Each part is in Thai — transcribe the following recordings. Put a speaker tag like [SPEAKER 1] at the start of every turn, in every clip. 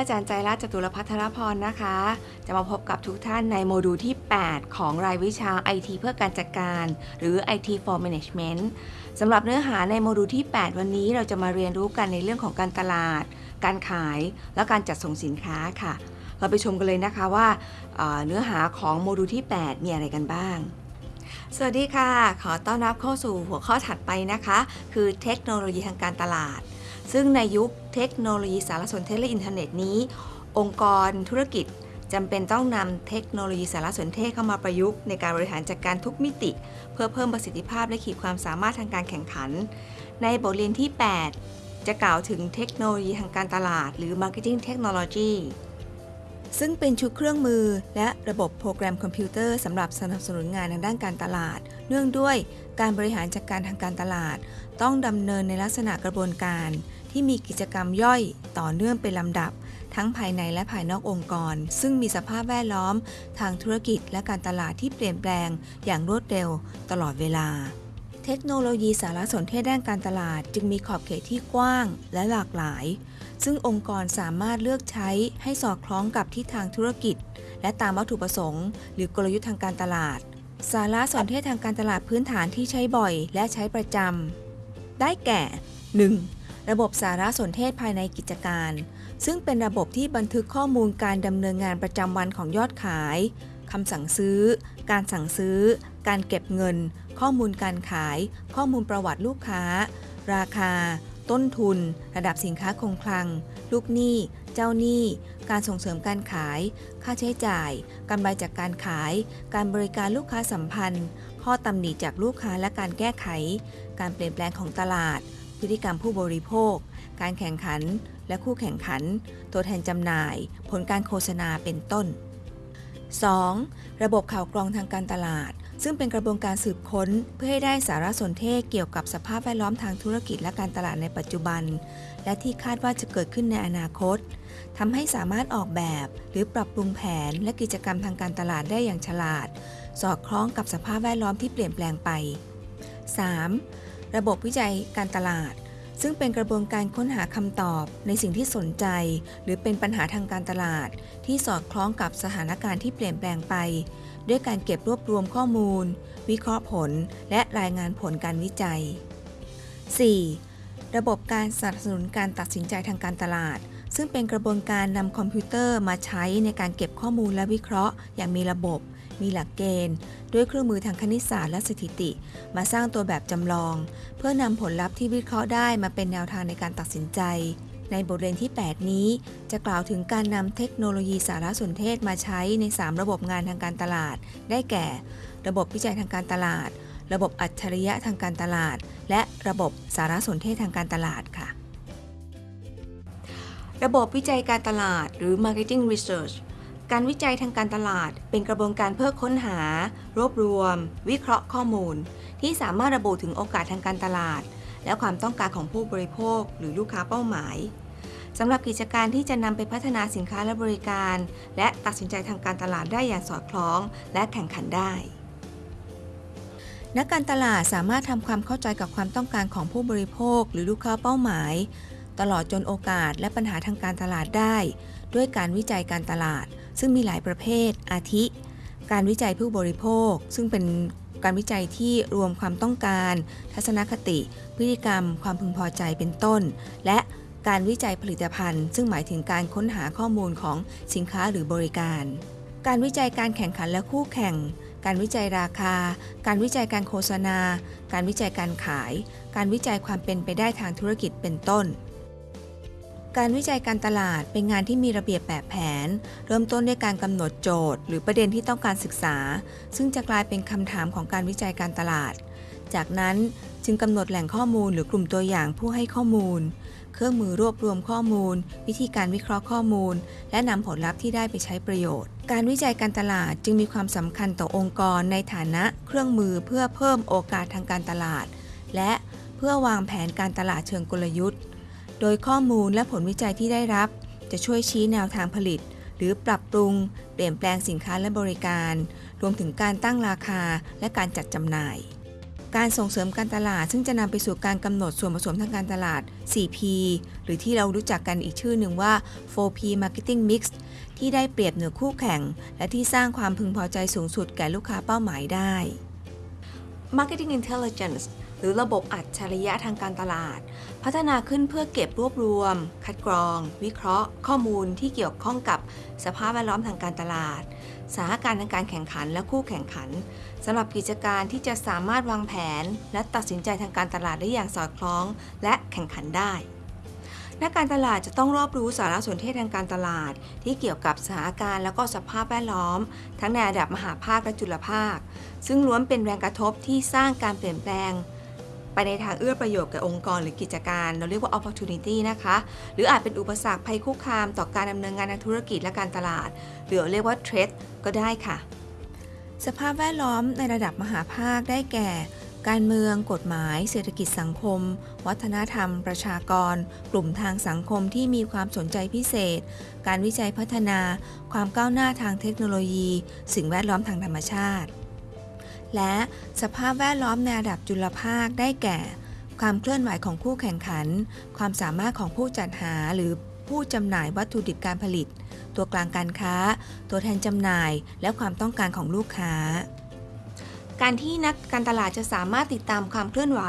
[SPEAKER 1] อาจารย์ใจรัตจตุรพัทรพรนะคะ จะมาพบกับทุกท่านในโมดูลที่ 8 ของรายวิชา IT เพื่อการจัดการ หรือ IT for Management สำหรับเนื้อหาในโมดูลที่ 8 วันนี้เราจะมาเรียนรู้กันในเรื่องของการตลาด การขาย และการจัดส่งสินค้าค่ะ เราไปชมกันเลยนะคะว่าเนื้อหาของโมดูลที่ 8 มีอะไรกันบ้างสวัสดีค่ะ ขอต้อนรับเข้าสู่หัวข้อถัดไปนะคะ คือเทคโนโลยีทางการตลาด ซึ่งในยุคเทคโนโลยีสารสนเทศและอินเทอร์เน็ตนี้ องค์กรธุรกิจจำเป็นต้องนำเทคโนโลยีสารสนเทศเข้ามาประยุกต์ในการบริหารจัดการทุกมิติ เพื่อเพิ่มประสิทธิภาพและขีดความสามารถทางการแข่งขัน ในบทเรียนที่ 8 จะกล่าวถึงเทคโนโลยีทางการตลาด หรือ Marketing Technology ซึ่งเป็นชุดเครื่องมือและระบบโปรแกรมคอมพิวเตอร์สำหรับสนับสนุนงานทางด้านการตลาด เนื่องด้วยการบริหารจัดการทางการตลาด ต้องดำเนินในลักษณะกระบวนการ ที่มีกิจกรรมย่อยต่อเนื่องเป็นลำดับ ทั้งภายในและภายนอกองค์กร ซึ่งมีสภาพแวดล้อม ทางธุรกิจและการตลาดที่เปลี่ยนแปลงอย่างรวดเร็วตลอดเวลา เทคโนโลยีสารสนเทศด้านการตลาด จึงมีขอบเขตที่กว้างและหลากหลาย ซึ่งองค์กรสามารถเลือกใช้ให้สอดคล้องกับทิศทางธุรกิจ และตามวัตถุประสงค์ หรือกลยุทธ์ทางการตลาด สารสนเทศทางการตลาดพื้นฐานที่ใช้บ่อย และใช้ประจำได้แก่ 1. ระบบสารสนเทศภายในกิจการ ซึ่งเป็นระบบที่บันทึกข้อมูลการดำเนินงานประจำวันของยอดขายคำสั่งซื้อ การสั่งซื้อ การเก็บเงิน ข้อมูลการขาย ข้อมูลประวัติลูกค้า ราคา ต้นทุน ระดับสินค้าคงคลัง ลูกหนี้ เจ้าหนี้ การส่งเสริมการขาย ค่าใช้จ่ายกำไรจากการขาย การบริการลูกค้าสัมพันธ์ ข้อตำหนิจากลูกค้าและการแก้ไข การเปลี่ยนแปลงของตลาด พฤติกรรมผู้บริโภค การแข่งขัน และคู่แข่งขัน ตัวแทนจำหน่าย ผลการโฆษณาเป็นต้น 2. ระบบข่าวกรองทางการตลาด ซึ่งเป็นกระบวนการสืบค้นเพื่อให้ได้สารสนเทศเกี่ยวกับสภาพแวดล้อมทางธุรกิจและการตลาดในปัจจุบัน และที่คาดว่าจะเกิดขึ้นในอนาคตทำให้สามารถออกแบบ หรือปรับปรุงแผนและกิจกรรมทางการตลาดได้อย่างฉลาด สอดคล้องกับสภาพแวดล้อมที่เปลี่ยนแปลงไป 3. ระบบวิจัยการตลาด ซึ่งเป็นกระบวนการค้นหาคำตอบในสิ่งที่สนใจ หรือเป็นปัญหาทางการตลาด ที่สอดคล้องกับสถานการณ์ที่เปลี่ยนแปลงไป ด้วยการเก็บรวบรวมข้อมูล วิเคราะห์ผล และรายงานผลการวิจัย 4. ระบบการสนับสนุนการตัดสินใจทางการตลาด ซึ่งเป็นกระบวนการนำคอมพิวเตอร์มาใช้ในการเก็บข้อมูลและวิเคราะห์อย่างมีระบบ มีหลักเกณฑ์ ด้วยเครื่องมือทางคณิตศาสตร์และสถิติ มาสร้างตัวแบบจำลอง เพื่อนำผลลัพธ์ที่วิเคราะห์ได้มาเป็นแนวทางในการตัดสินใจ ในบทเรียนที่ 8 นี้ จะกล่าวถึงการนำเทคโนโลยีสารสนเทศมาใช้ใน 3 ระบบงานทางการตลาด ได้แก่ ระบบวิจัยทางการตลาด ระบบอัจฉริยะทางการตลาด และระบบสารสนเทศทางการตลาดค่ะระบบวิจัยการตลาดหรือ marketing research การวิจัยทางการตลาด เป็นกระบวนการเพื่อค้นหา รวบรวม วิเคราะห์ข้อมูล ที่สามารถระบุถึงโอกาสทางการตลาด และความต้องการของผู้บริโภค หรือลูกค้าเป้าหมายสำหรับกิจการที่จะนำไปพัฒนาสินค้าและบริการ และตัดสินใจทางการตลาดได้อย่างสอดคล้อง และแข่งขันได้ นักการตลาดสามารถทำความเข้าใจกับความต้องการของผู้บริโภค หรือลูกค้าเป้าหมาย ตลอดจนโอกาสและปัญหาทางการตลาดได้ ด้วยการวิจัยการตลาด ซึ่งมีหลายประเภท อาทิ การวิจัยผู้บริโภค ซึ่งเป็นการวิจัยที่รวมความต้องการ ทัศนคติ พฤติกรรม ความพึงพอใจเป็นต้น และการวิจัยผลิตภัณฑ์ ซึ่งหมายถึงการค้นหาข้อมูลของสินค้าหรือบริการ การวิจัยการแข่งขันและคู่แข่ง การวิจัยราคา การวิจัยการโฆษณา การวิจัยการขาย การวิจัยความเป็นไปได้ทางธุรกิจเป็นต้น การวิจัยการตลาดเป็นงานที่มีระเบียบแบบแผน เริ่มต้นด้วยการกำหนดโจทย์ หรือประเด็นที่ต้องการศึกษา ซึ่งจะกลายเป็นคำถามของการวิจัยการตลาด จากนั้นจึงกำหนดแหล่งข้อมูลหรือกลุ่มตัวอย่างผู้ให้ข้อมูล เครื่องมือรวบรวมข้อมูล วิธีการวิเคราะห์ข้อมูล และนำผลลัพธ์ที่ได้ไปใช้ประโยชน์ การวิจัยการตลาดจึงมีความสำคัญต่อองค์กรในฐานะเครื่องมือเพื่อเพิ่มโอกาสทางการตลาด และเพื่อวางแผนการตลาดเชิงกลยุทธ์ โดยข้อมูลและผลวิจัยที่ได้รับ จะช่วยชี้แนวทางผลิต หรือปรับปรุง เปลี่ยนแปลงสินค้าและบริการ รวมถึงการตั้งราคาและการจัดจำหน่าย การส่งเสริมการตลาด ซึ่งจะนำไปสู่การกำหนดส่วนผสมทางการตลาด 4P หรือที่เรารู้จักกันอีกชื่อหนึ่งว่า 4P Marketing Mix ที่ได้เปรียบเหนือคู่แข่ง และที่สร้างความพึงพอใจสูงสุดแก่ลูกค้าเป้าหมายได้ Marketing Intelligence หรือระบบอัจฉริยะทางการตลาด พัฒนาขึ้นเพื่อเก็บรวบรวม คัดกรอง วิเคราะห์ ข้อมูลที่เกี่ยวข้องกับสภาพแวดล้อมทางการตลาดสถานการณ์ทางการแข่งขันและคู่แข่งขันสำหรับกิจการที่จะสามารถวางแผน และตัดสินใจทางการตลาดได้อย่างสอดคล้อง และแข่งขันได้นักการตลาดจะต้องรอบรู้สารสนเทศทางการตลาด ที่เกี่ยวกับสถานการณ์และก็สภาพแวดล้อม ทั้งในระดับมหาภาคและจุลภาค ซึ่งล้วนเป็นแรงกระทบที่สร้างการเปลี่ยนแปลง ไปในทางเอื้อประโยชน์แก่องค์กรหรือกิจการ เราเรียกว่า opportunity นะคะ หรืออาจเป็นอุปสรรคภัยคุกคามต่อการดำเนินงานทางธุรกิจและการตลาด หรือเรียกว่า threat ก็ได้ค่ะ สภาพแวดล้อมในระดับมหาภาคได้แก่ การเมือง กฎหมาย เศรษฐกิจสังคม วัฒนธรรม ประชากร กลุ่มทางสังคมที่มีความสนใจพิเศษ การวิจัยพัฒนา ความก้าวหน้าทางเทคโนโลยี สิ่งแวดล้อมทางธรรมชาติ และสภาพแวดล้อมในระดับจุลภาคได้แก่ ความเคลื่อนไหวของคู่แข่งขัน ความสามารถของผู้จัดหาหรือผู้จำหน่ายวัตถุดิบการผลิต ตัวกลางการค้า ตัวแทนจำหน่าย และความต้องการของลูกค้า การที่นักการตลาดจะสามารถติดตามความเคลื่อนไหว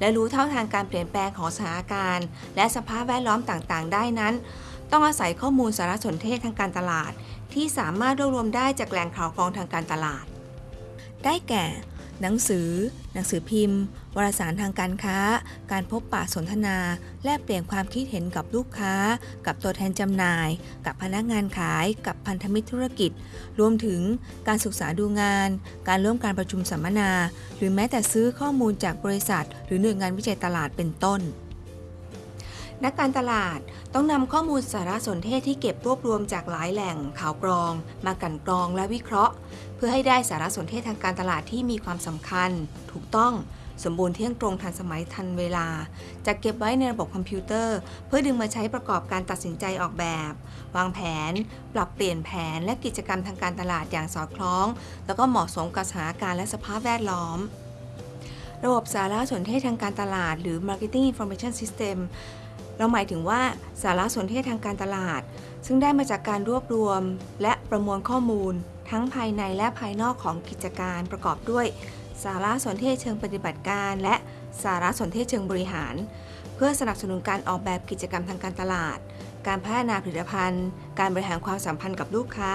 [SPEAKER 1] และรู้เท่าทางการเปลี่ยนแปลงของสถานการณ์ และสภาพแวดล้อมต่างๆ ได้นั้น ต้องอาศัยข้อมูลสารสนเทศทางการตลาด ที่สามารถรวบรวมได้จากแหล่งข่าวกรองทางการตลาด ได้แก่ หนังสือ หนังสือพิมพ์ วารสารทางการค้า การพบปะสนทนา แลกเปลี่ยนความคิดเห็นกับลูกค้า กับตัวแทนจำหน่าย กับพนักงานขาย กับพันธมิตรธุรกิจ รวมถึงการศึกษาดูงาน การร่วมการประชุมสัมมนา หรือแม้แต่ซื้อข้อมูลจากบริษัท หรือหน่วยงานวิจัยตลาดเป็นต้น นักการตลาดต้องนำข้อมูลสารสนเทศที่เก็บรวบรวมจากหลายแหล่งข่าวกรอง มากันกรองและวิเคราะห์ เพื่อให้ได้สารสนเทศทางการตลาดที่มีความสำคัญ ถูกต้องสมบูรณ์เที่ยงตรงทันสมัยทันเวลา จะเก็บไว้ในระบบคอมพิวเตอร์ เพื่อดึงมาใช้ประกอบการตัดสินใจออกแบบ วางแผน ปรับเปลี่ยนแผนและกิจกรรมทางการตลาดอย่างสอดคล้อง แล้วก็เหมาะสมกับสถานการณ์และสภาพแวดล้อม ระบบสารสนเทศทางการตลาด หรือ Marketing Information System เราหมายถึงว่าสารสนเทศทางการตลาด ซึ่งได้มาจากการรวบรวม และประมวลข้อมูล ทั้งภายในและภายนอกของกิจการประกอบด้วย สารสนเทศเชิงปฏิบัติการ และสารสนเทศเชิงบริหาร เพื่อสนับสนุนการออกแบบกิจกรรมทางการตลาด การพัฒนาผลิตภัณฑ์ การบริหารความสัมพันธ์กับลูกค้า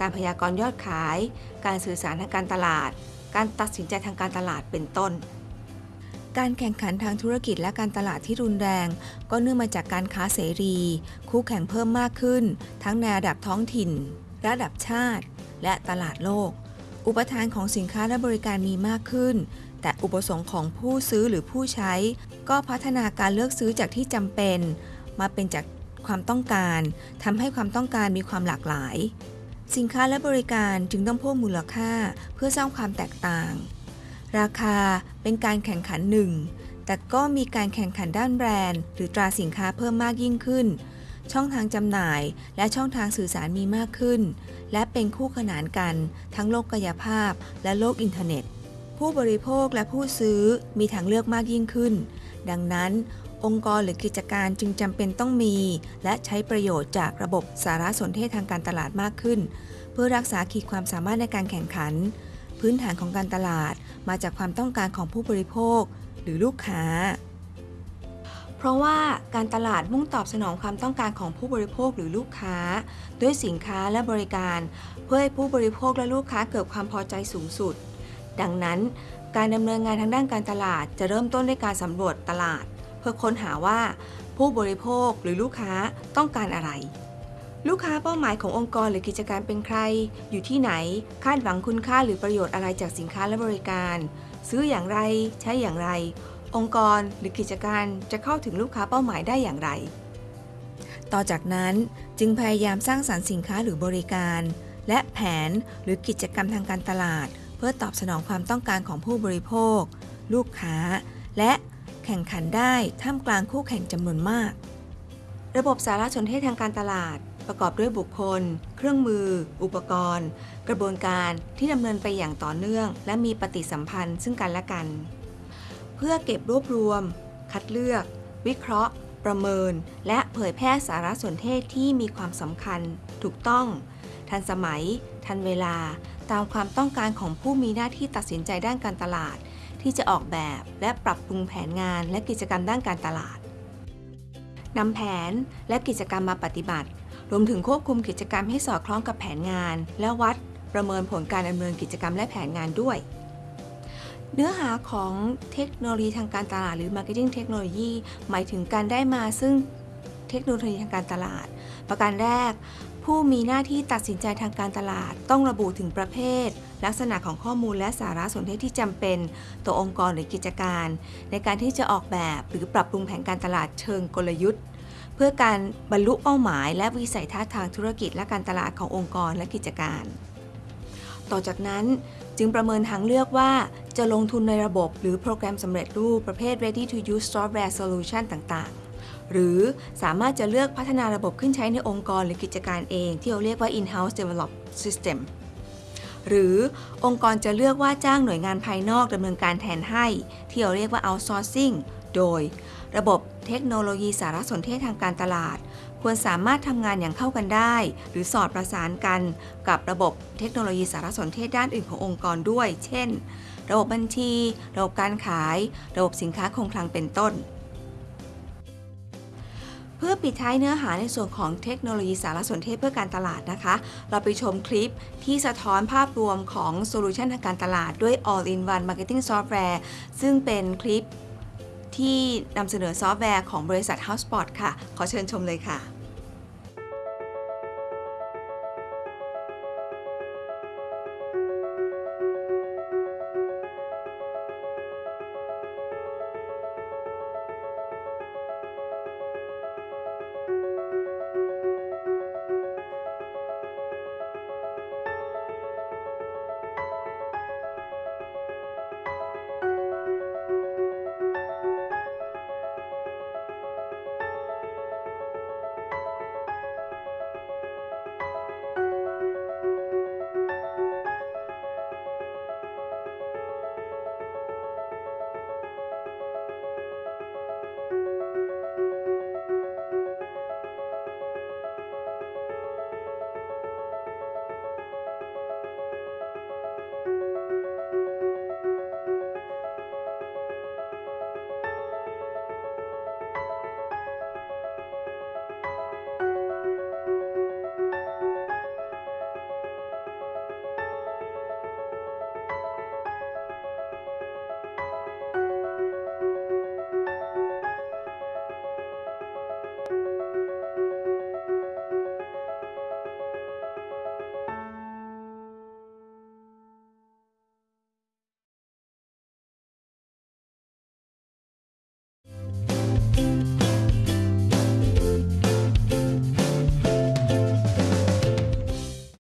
[SPEAKER 1] การพยากรณ์ยอดขาย การสื่อสารทางการตลาด การตัดสินใจทางการตลาดเป็นต้น การแข่งขันทางธุรกิจและการตลาดที่รุนแรง ก็เนื่องมาจากการค้าเสรี คู่แข่งเพิ่มมากขึ้น ทั้งในระดับท้องถิ่น ระดับชาติ และตลาดโลก อุปทานของสินค้าและบริการมีมากขึ้น แต่อุปสงค์ของผู้ซื้อหรือผู้ใช้ ก็พัฒนาการเลือกซื้อจากที่จำเป็น มาเป็นจากความต้องการทำให้ความต้องการมีความหลากหลาย สินค้าและบริการจึงต้องเพิ่มมูลค่าเพื่อสร้างความแตกต่าง ราคาเป็นการแข่งขันหนึ่ง แต่ก็มีการแข่งขันด้านแบรนด์ หรือตราสินค้าเพิ่มมากยิ่งขึ้น ช่องทางจำหน่ายและช่องทางสื่อสารมีมากขึ้น และเป็นคู่ขนานกันทั้งโลกกายภาพและโลกอินเทอร์เน็ต ผู้บริโภคและผู้ซื้อมีทางเลือกมากยิ่งขึ้น ดังนั้น องค์กรหรือกิจการจึงจำเป็นต้องมี และใช้ประโยชน์จากระบบสารสนเทศทางการตลาดมากขึ้น เพื่อรักษาขีดความสามารถในการแข่งขัน พื้นฐานของการตลาดมาจากความต้องการของผู้บริโภค หรือลูกค้า เพราะว่าการตลาดมุ่งตอบสนองความต้องการของผู้บริโภคหรือลูกค้า ด้วยสินค้าและบริการ เพื่อให้ผู้บริโภคและลูกค้าเกิดความพอใจสูงสุด ดังนั้น การดำเนินงานทางด้านการตลาดจะเริ่มต้นด้วยการสำรวจตลาด เพื่อค้นหาว่า ผู้บริโภคหรือลูกค้าต้องการอะไร ลูกค้าเป้าหมายขององค์กรหรือกิจการเป็นใคร อยู่ที่ไหน คาดหวังคุณค่าหรือประโยชน์อะไรจากสินค้าและบริการ ซื้ออย่างไร ใช้อย่างไร องค์กรหรือกิจการจะเข้าถึงลูกค้าเป้าหมายได้อย่างไร ต่อจากนั้นจึงพยายามสร้างสรรค์สินค้าหรือบริการ และแผนหรือกิจกรรมทางการตลาด เพื่อตอบสนองความต้องการของผู้บริโภค ลูกค้า และแข่งขันได้ท่ามกลางคู่แข่งจำนวนมาก ระบบสารสนเทศทางการตลาด ประกอบด้วยบุคคล เครื่องมือ อุปกรณ์ กระบวนการที่ดำเนินไปอย่างต่อเนื่อง และมีปฏิสัมพันธ์ซึ่งกันและกัน เพื่อเก็บรวบรวม คัดเลือก วิเคราะห์ ประเมิน และเผยแพร่สารสนเทศที่มีความสำคัญ ถูกต้อง ทันสมัย ทันเวลา ตามความต้องการของผู้มีหน้าที่ตัดสินใจด้านการตลาด ที่จะออกแบบและปรับปรุงแผนงานและกิจกรรมด้านการตลาดนำแผนและกิจกรรมมาปฏิบัติ รวมถึงควบคุมกิจกรรมให้สอดคล้องกับแผนงาน และวัดประเมินผลการดำเนินกิจกรรมและแผนงานด้วย เนื้อหาของเทคโนโลยีทางการตลาดหรือ Marketing Technology หมายถึงการได้มาซึ่งเทคโนโลยีทางการตลาด ประการแรก ผู้มีหน้าที่ตัดสินใจทางการตลาด ต้องระบุถึงประเภท ลักษณะของข้อมูลและสารสนเทศที่จำเป็นต่อองค์กรหรือกิจการ ในการที่จะออกแบบหรือปรับปรุงแผนการตลาดเชิงกลยุทธ์ พื่อการบรรลุเป้าหมาย และวิสัยทัศน์ทางธุรกิจและการตลาดขององค์กรและกิจการ ต่อจากนั้นจึงประเมินทางเลือกว่าจะลงทุนในระบบหรือโปรแกรมสำเร็จรูปประเภท ready to use software solution ต่างๆ หรือสามารถจะเลือกพัฒนาระบบขึ้นใช้ในองค์กรหรือกิจการเอง ที่เราเรียกว่า in-house develop system หรือองค์กรจะเลือกว่าจ้างหน่วยงานภายนอกดำเนินการแทนให้ ที่เราเรียกว่า outsourcing โดย ระบบเทคโนโลยีสารสนเทศทางการตลาด ควรสามารถทำงานอย่างเข้ากันได้ หรือสอดประสานกันกับระบบเทคโนโลยีสารสนเทศด้านอื่นขององค์กรด้วย เช่น ระบบบัญชี ระบบการขาย ระบบสินค้าคงคลังเป็นต้น เพื่อปิดท้ายเนื้อหาในส่วนของเทคโนโลยีสารสนเทศเพื่อการตลาดนะคะ เราไปชมคลิปที่สะท้อนภาพรวมของโซลูชันทางการตลาดด้วย All-in-One Marketing Software ซึ่งเป็นคลิป ที่นำเสนอซอฟต์แวร์ของบริษัท HubSpot ค่ะ ขอเชิญชมเลยค่ะ